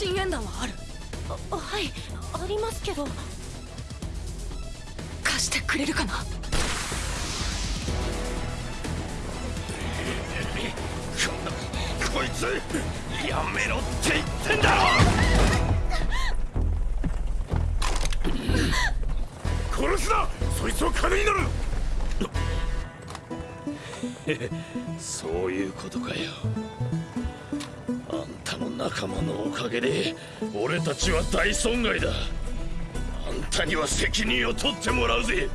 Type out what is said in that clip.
深淵弾はある？はいありますけど。貸してくれるかな？こいつやめろって言ってんだろ殺すなそいつを金になるそういうことかよあんたの仲間のおかげで俺たちは大損害だ。あんたには責任を取ってもらうぜ。